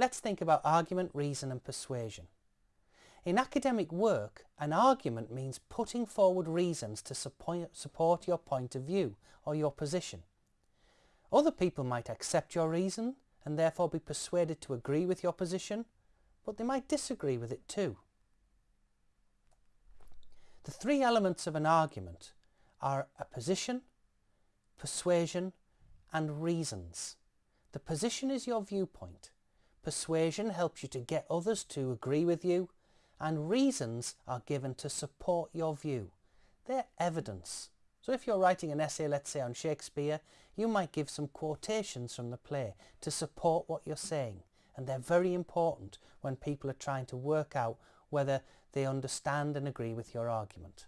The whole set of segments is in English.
let's think about argument, reason and persuasion. In academic work, an argument means putting forward reasons to support your point of view or your position. Other people might accept your reason and therefore be persuaded to agree with your position, but they might disagree with it too. The three elements of an argument are a position, persuasion and reasons. The position is your viewpoint. Persuasion helps you to get others to agree with you and reasons are given to support your view. They're evidence. So if you're writing an essay, let's say on Shakespeare, you might give some quotations from the play to support what you're saying. And they're very important when people are trying to work out whether they understand and agree with your argument.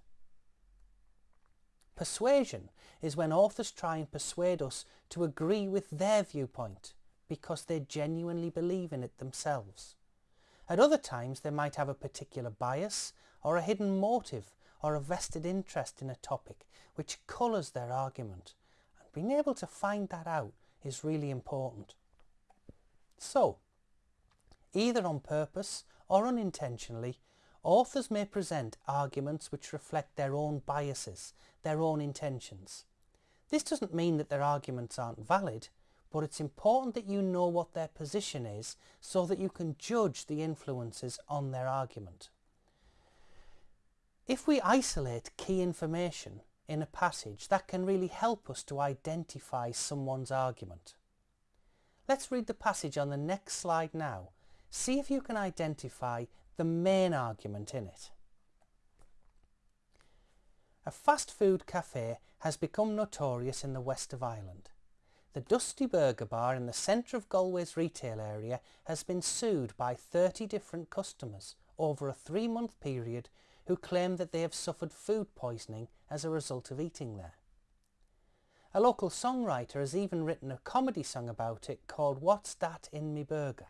Persuasion is when authors try and persuade us to agree with their viewpoint because they genuinely believe in it themselves. At other times they might have a particular bias or a hidden motive or a vested interest in a topic which colours their argument and being able to find that out is really important. So, either on purpose or unintentionally, authors may present arguments which reflect their own biases, their own intentions. This doesn't mean that their arguments aren't valid, but it's important that you know what their position is so that you can judge the influences on their argument. If we isolate key information in a passage, that can really help us to identify someone's argument. Let's read the passage on the next slide now. See if you can identify the main argument in it. A fast food cafe has become notorious in the west of Ireland. The Dusty Burger Bar in the centre of Galway's retail area has been sued by 30 different customers over a three-month period who claim that they have suffered food poisoning as a result of eating there. A local songwriter has even written a comedy song about it called What's That in Me Burger?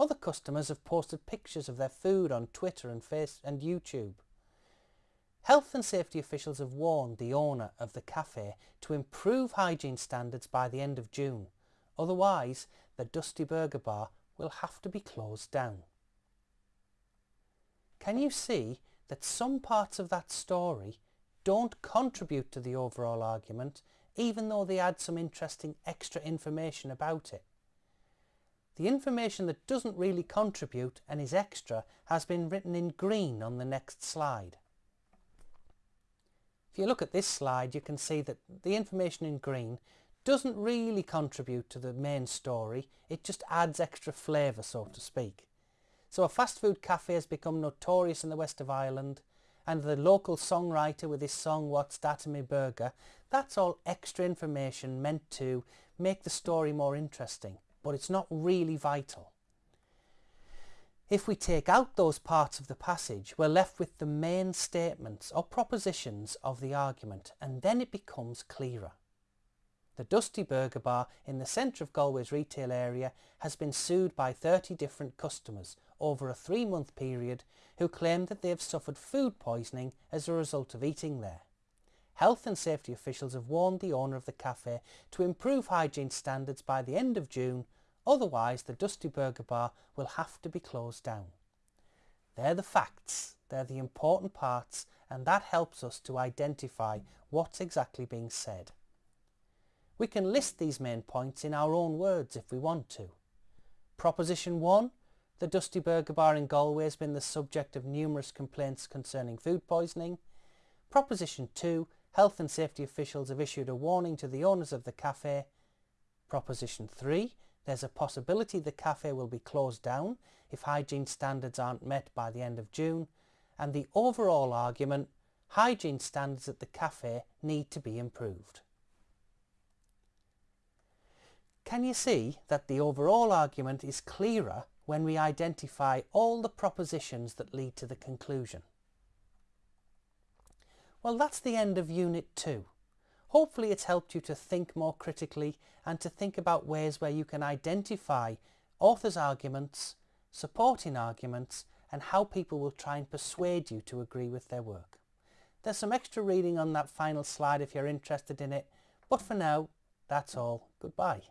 Other customers have posted pictures of their food on Twitter and, Face and YouTube. Health and safety officials have warned the owner of the cafe to improve hygiene standards by the end of June. Otherwise, the Dusty Burger Bar will have to be closed down. Can you see that some parts of that story don't contribute to the overall argument even though they add some interesting extra information about it? The information that doesn't really contribute and is extra has been written in green on the next slide. If you look at this slide you can see that the information in green doesn't really contribute to the main story, it just adds extra flavour so to speak. So a fast food cafe has become notorious in the west of Ireland and the local songwriter with his song What's That in Me Burger, that's all extra information meant to make the story more interesting, but it's not really vital. If we take out those parts of the passage, we're left with the main statements or propositions of the argument and then it becomes clearer. The Dusty Burger Bar in the centre of Galway's retail area has been sued by 30 different customers over a three-month period who claim that they have suffered food poisoning as a result of eating there. Health and safety officials have warned the owner of the cafe to improve hygiene standards by the end of June Otherwise, the Dusty Burger Bar will have to be closed down. They're the facts, they're the important parts, and that helps us to identify what's exactly being said. We can list these main points in our own words if we want to. Proposition 1. The Dusty Burger Bar in Galway has been the subject of numerous complaints concerning food poisoning. Proposition 2. Health and safety officials have issued a warning to the owners of the cafe. Proposition 3 there's a possibility the cafe will be closed down if hygiene standards aren't met by the end of June and the overall argument, hygiene standards at the cafe need to be improved. Can you see that the overall argument is clearer when we identify all the propositions that lead to the conclusion? Well that's the end of Unit 2. Hopefully it's helped you to think more critically and to think about ways where you can identify authors' arguments, supporting arguments and how people will try and persuade you to agree with their work. There's some extra reading on that final slide if you're interested in it, but for now, that's all. Goodbye.